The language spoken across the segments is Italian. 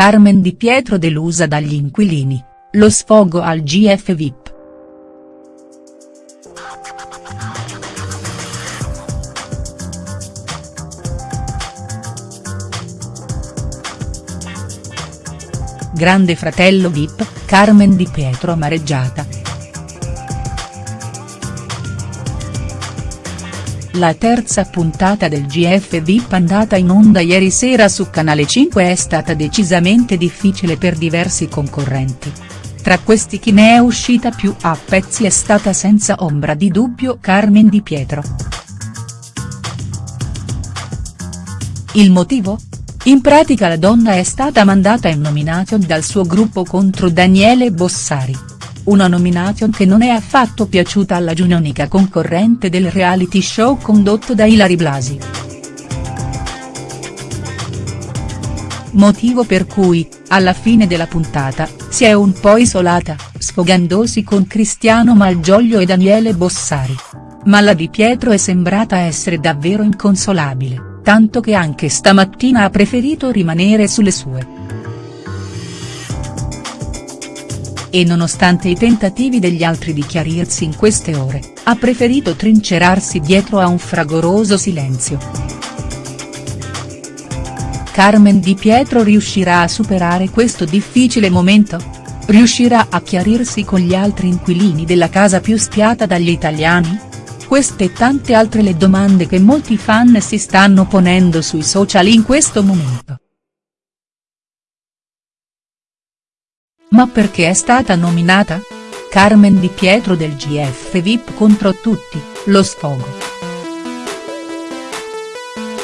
Carmen Di Pietro delusa dagli inquilini, lo sfogo al GF VIP. Grande fratello Vip, Carmen Di Pietro amareggiata. La terza puntata del GF VIP andata in onda ieri sera su Canale 5 è stata decisamente difficile per diversi concorrenti. Tra questi chi ne è uscita più a pezzi è stata senza ombra di dubbio Carmen Di Pietro. Il motivo? In pratica la donna è stata mandata in nomination dal suo gruppo contro Daniele Bossari. Una nomination che non è affatto piaciuta alla giunonica concorrente del reality show condotto da Ilari Blasi. Motivo per cui, alla fine della puntata, si è un po' isolata, sfogandosi con Cristiano Malgioglio e Daniele Bossari. Ma la Di Pietro è sembrata essere davvero inconsolabile tanto che anche stamattina ha preferito rimanere sulle sue. E nonostante i tentativi degli altri di chiarirsi in queste ore, ha preferito trincerarsi dietro a un fragoroso silenzio. Carmen Di Pietro riuscirà a superare questo difficile momento? Riuscirà a chiarirsi con gli altri inquilini della casa più spiata dagli italiani? Queste e tante altre le domande che molti fan si stanno ponendo sui social in questo momento. Ma perché è stata nominata? Carmen Di Pietro del GF VIP contro tutti, lo sfogo.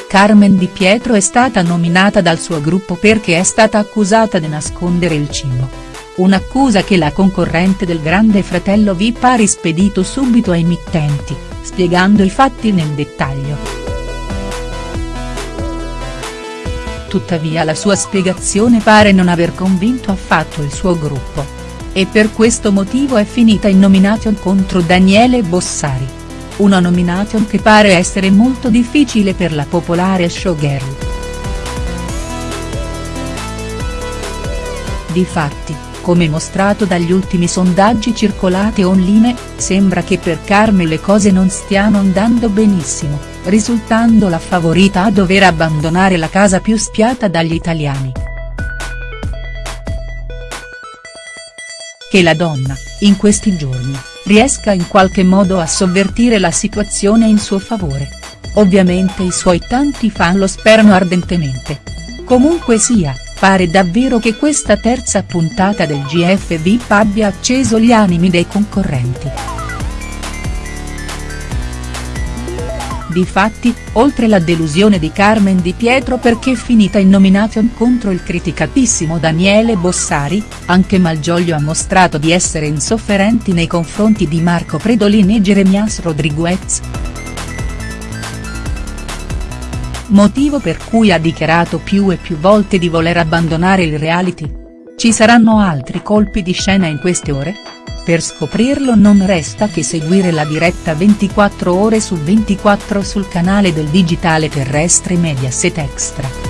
Carmen Di Pietro è stata nominata dal suo gruppo perché è stata accusata di nascondere il cibo. Un'accusa che la concorrente del grande fratello VIP ha rispedito subito ai mittenti, spiegando i fatti nel dettaglio. Tuttavia la sua spiegazione pare non aver convinto affatto il suo gruppo. E per questo motivo è finita in nomination contro Daniele Bossari. Una nomination che pare essere molto difficile per la popolare showgirl. Difatti, come mostrato dagli ultimi sondaggi circolati online, sembra che per Carme le cose non stiano andando benissimo, risultando la favorita a dover abbandonare la casa più spiata dagli italiani. Che la donna, in questi giorni, riesca in qualche modo a sovvertire la situazione in suo favore. Ovviamente i suoi tanti fan lo sperano ardentemente. Comunque sia, Pare davvero che questa terza puntata del GF VIP abbia acceso gli animi dei concorrenti. Difatti, oltre la delusione di Carmen Di Pietro perché finita in nomination contro il criticatissimo Daniele Bossari, anche Malgioglio ha mostrato di essere insofferenti nei confronti di Marco Predolin e Jeremias Rodriguez motivo per cui ha dichiarato più e più volte di voler abbandonare il reality? Ci saranno altri colpi di scena in queste ore? Per scoprirlo non resta che seguire la diretta 24 ore su 24 sul canale del digitale terrestre Mediaset Extra.